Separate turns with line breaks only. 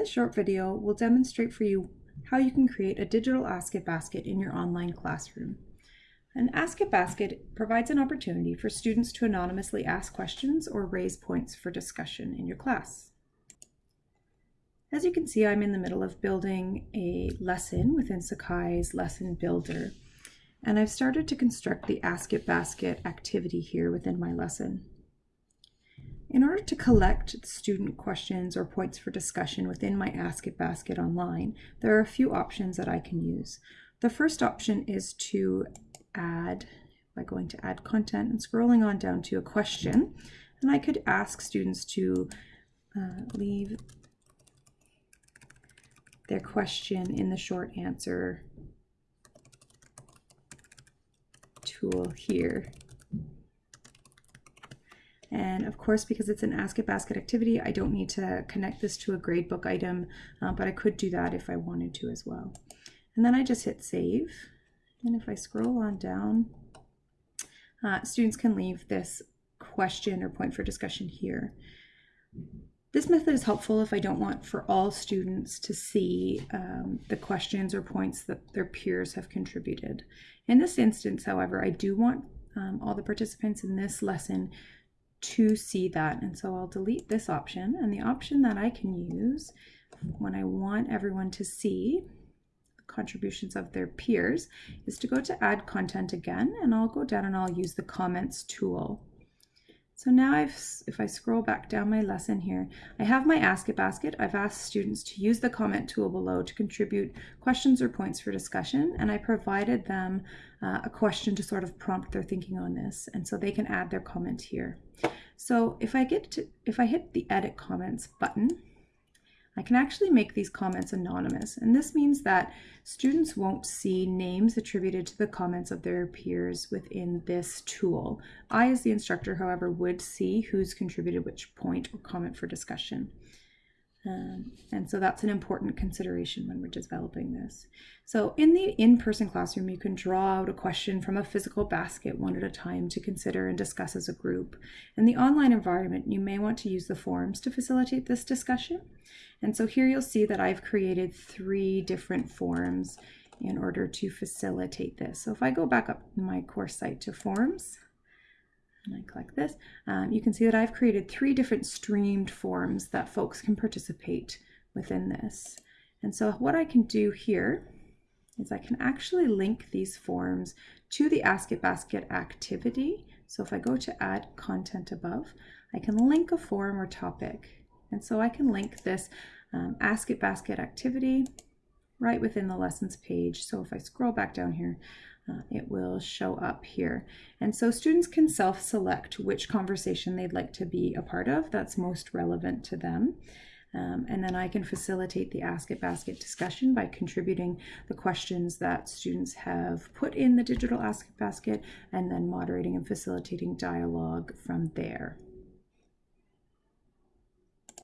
this short video, we'll demonstrate for you how you can create a digital Ask It basket in your online classroom. An Ask It basket provides an opportunity for students to anonymously ask questions or raise points for discussion in your class. As you can see, I'm in the middle of building a lesson within Sakai's Lesson Builder, and I've started to construct the Ask It basket activity here within my lesson. In order to collect student questions or points for discussion within my Ask It basket online, there are a few options that I can use. The first option is to add, by going to add content and scrolling on down to a question, and I could ask students to uh, leave their question in the short answer tool here. And of course, because it's an Ask It Basket activity, I don't need to connect this to a gradebook item, uh, but I could do that if I wanted to as well. And then I just hit save. And if I scroll on down, uh, students can leave this question or point for discussion here. This method is helpful if I don't want for all students to see um, the questions or points that their peers have contributed. In this instance, however, I do want um, all the participants in this lesson to see that. And so I'll delete this option. And the option that I can use when I want everyone to see the contributions of their peers is to go to add content again and I'll go down and I'll use the comments tool. So now I've, if I scroll back down my lesson here, I have my Ask It basket. I've asked students to use the comment tool below to contribute questions or points for discussion, and I provided them uh, a question to sort of prompt their thinking on this, and so they can add their comment here. So if I get to, if I hit the Edit Comments button, I can actually make these comments anonymous. And this means that students won't see names attributed to the comments of their peers within this tool. I, as the instructor, however, would see who's contributed which point or comment for discussion. Um, and so that's an important consideration when we're developing this. So in the in-person classroom, you can draw out a question from a physical basket one at a time to consider and discuss as a group. In the online environment, you may want to use the forums to facilitate this discussion. And so here you'll see that I've created three different forums in order to facilitate this. So if I go back up my course site to forums, and I click this, um, you can see that I've created three different streamed forums that folks can participate within this. And so what I can do here is I can actually link these forums to the Ask It Basket activity. So if I go to add content above, I can link a forum or topic. And so I can link this um, Ask It Basket activity right within the lessons page. So if I scroll back down here, uh, it will show up here. And so students can self-select which conversation they'd like to be a part of that's most relevant to them. Um, and then I can facilitate the Ask It Basket discussion by contributing the questions that students have put in the digital Ask It Basket and then moderating and facilitating dialogue from there.